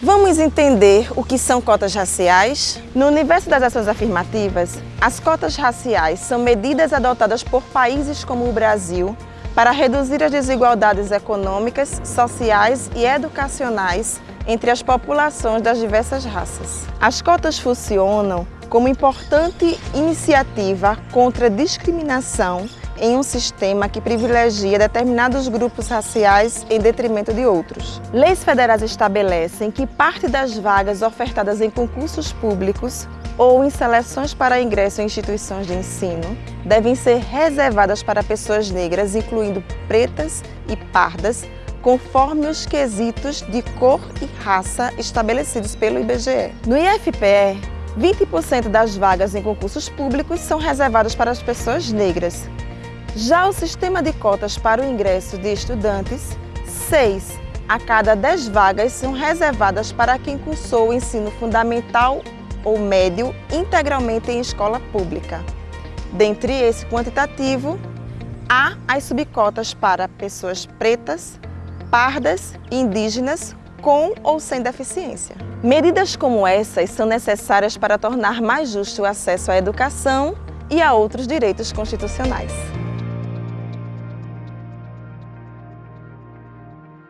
Vamos entender o que são cotas raciais? No universo das ações afirmativas, as cotas raciais são medidas adotadas por países como o Brasil para reduzir as desigualdades econômicas, sociais e educacionais entre as populações das diversas raças. As cotas funcionam como importante iniciativa contra a discriminação em um sistema que privilegia determinados grupos raciais em detrimento de outros. Leis federais estabelecem que parte das vagas ofertadas em concursos públicos ou em seleções para ingresso em instituições de ensino devem ser reservadas para pessoas negras, incluindo pretas e pardas, conforme os quesitos de cor e raça estabelecidos pelo IBGE. No IFPE, 20% das vagas em concursos públicos são reservadas para as pessoas negras, já o sistema de cotas para o ingresso de estudantes, 6 a cada 10 vagas são reservadas para quem cursou o ensino fundamental ou médio integralmente em escola pública. Dentre esse quantitativo, há as subcotas para pessoas pretas, pardas e indígenas com ou sem deficiência. Medidas como essas são necessárias para tornar mais justo o acesso à educação e a outros direitos constitucionais.